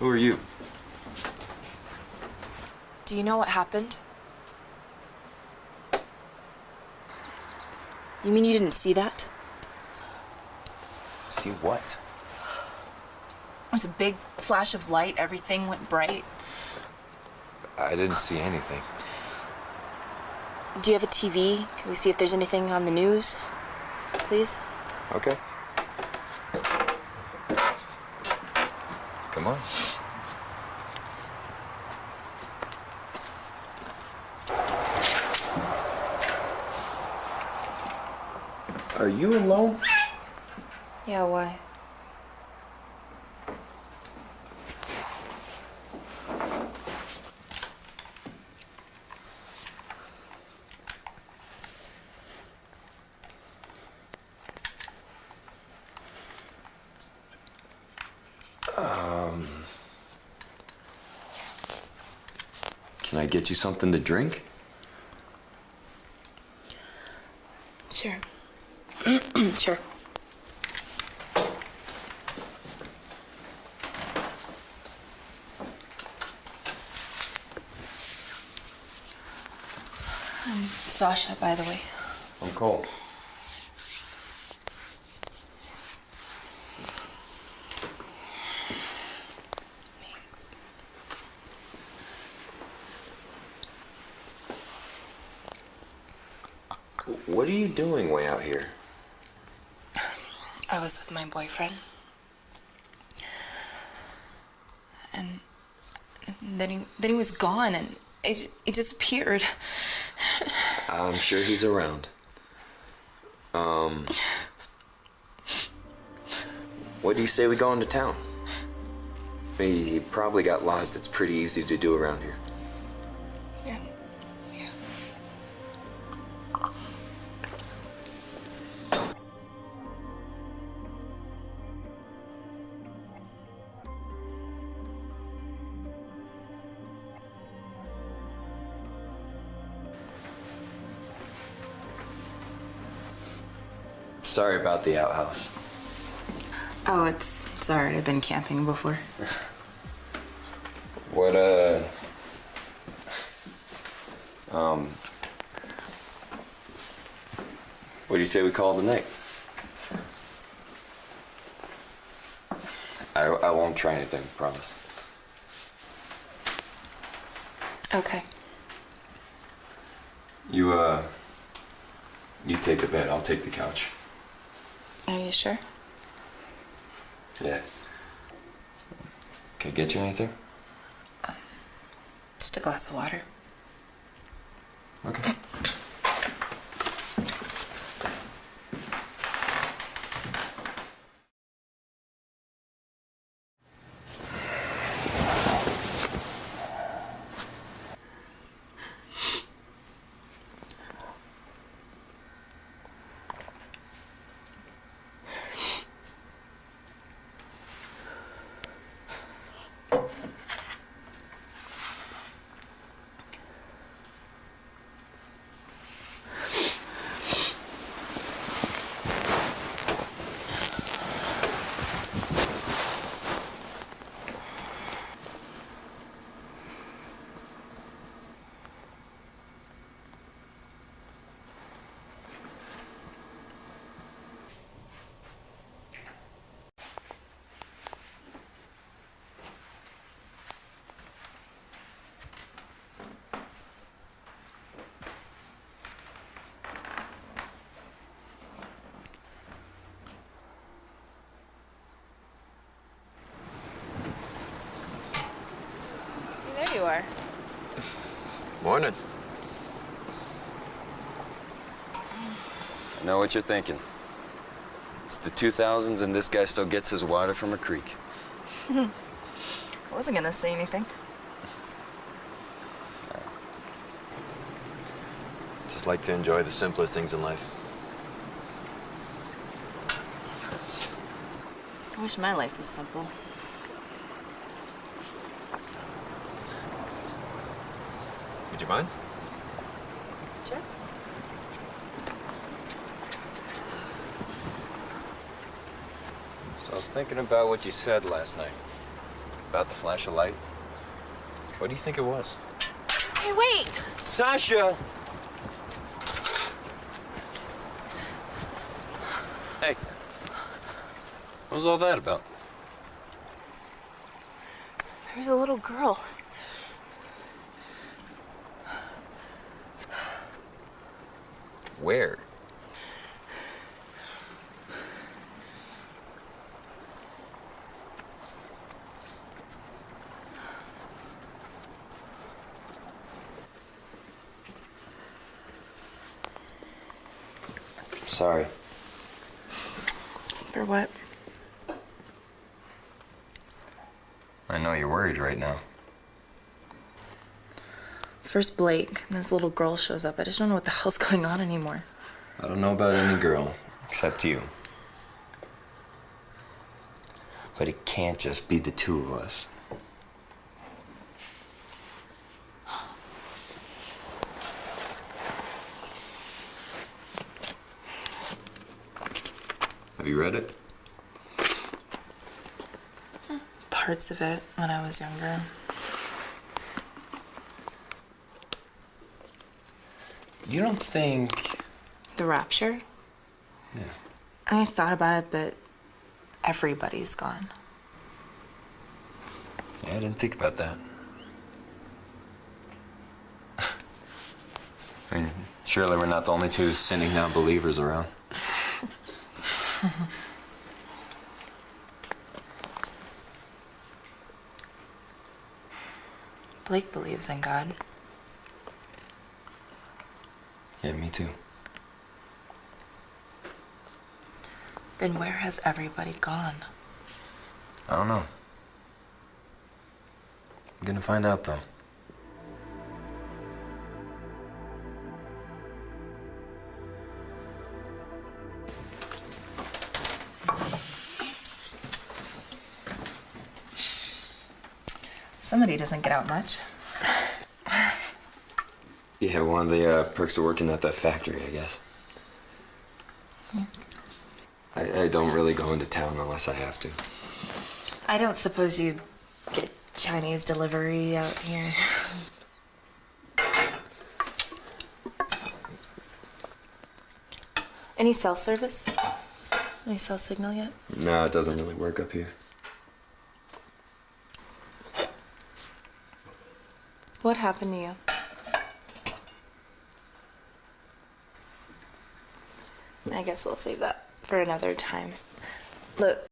Who are you? Do you know what happened? You mean you didn't see that? See what? It was a big flash of light. Everything went bright. I didn't see anything. Do you have a TV? Can we see if there's anything on the news? Please? Okay. Come on. Are you alone? Yeah, why? Um, Can I get you something to drink? Sure. Sure. I'm Sasha, by the way. I'm Cole. Thanks. What are you doing way out here? I was with my boyfriend. And then he, then he was gone and j- he disappeared. I'm sure he's around. Um. What do you say we go into town? He probably got lost. It's pretty easy to do around here. Sorry about the outhouse. Oh, it's, it's alright. I've been camping before. What, uh. Um. What do you say we call it a night? I, I won't try anything, promise. Okay. You, uh. You take the bed, I'll take the couch. Are you sure? Yeah. Can I get you anything? Just a glass of water. There you are. Morning. I know what you're thinking. It's the 2000s and this guy still gets his water from a creek. I wasn't gonna say anything. Just like to enjoy the simplest things in life. I wish my life was simple. Would you mind? Sure. So, I was thinking about what you said last night. About the flash of light. What do you think it was? Hey, wait! Sasha! Hey. What was all that about? There's a little girl. Where? Sorry. For what? I know you're worried right now. First Blake, and this little girl shows up. I just don't know what the hell's going on anymore. I don't know about any girl except you. But it can't just be the two of us. Have you read it? Parts of it when I was younger. You don't think. The rapture? Yeah. I thought about it, but everybody's gone. Yeah, I didn't think about that. I mean, surely we're not the only two sinning non believers around. Blake believes in God. Yeah, me too. Then where has everybody gone? I don't know. I'm gonna find out though. Somebody doesn't get out much. Yeah, one of the uh, perks of working at that factory, I guess. I, I don't really go into town unless I have to. I don't suppose you get Chinese delivery out here. Any cell service? Any cell signal yet? No, it doesn't really work up here. What happened to you? I guess we'll save that for another time. Look,